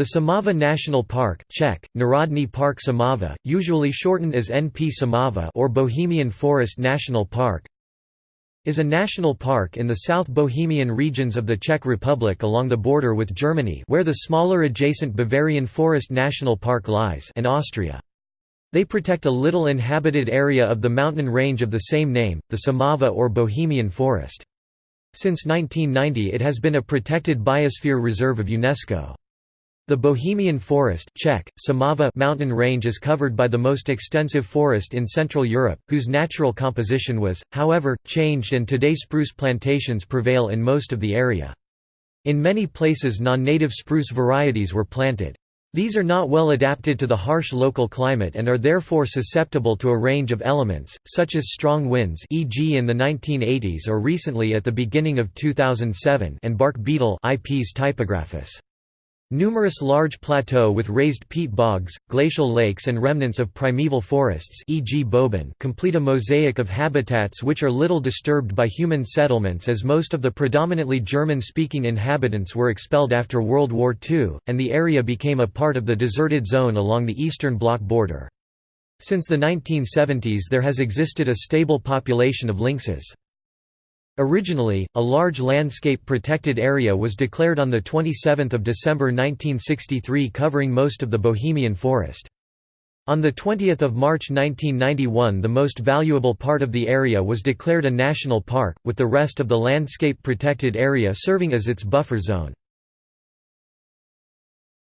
The Šumava National Park Czech, Národní Park Šumava, usually shortened as NP Šumava or Bohemian Forest National Park is a national park in the South Bohemian regions of the Czech Republic along the border with Germany where the smaller adjacent Bavarian Forest National Park lies and Austria. They protect a little inhabited area of the mountain range of the same name, the Šumava or Bohemian Forest. Since 1990 it has been a protected biosphere reserve of UNESCO. The Bohemian Forest Czech, Šumava mountain range is covered by the most extensive forest in Central Europe, whose natural composition was, however, changed and today spruce plantations prevail in most of the area. In many places non-native spruce varieties were planted. These are not well adapted to the harsh local climate and are therefore susceptible to a range of elements, such as strong winds e.g. in the 1980s or recently at the beginning of 2007 and bark beetle Ips typographus. Numerous large plateaux with raised peat bogs, glacial lakes and remnants of primeval forests e.g. Boubín complete a mosaic of habitats which are little disturbed by human settlements as most of the predominantly German-speaking inhabitants were expelled after World War II, and the area became a part of the deserted zone along the Eastern Bloc border. Since the 1970s there has existed a stable population of lynxes. Originally, a large landscape protected area was declared on 27 December 1963 covering most of the Bohemian forest. On 20 March 1991 the most valuable part of the area was declared a national park, with the rest of the landscape protected area serving as its buffer zone.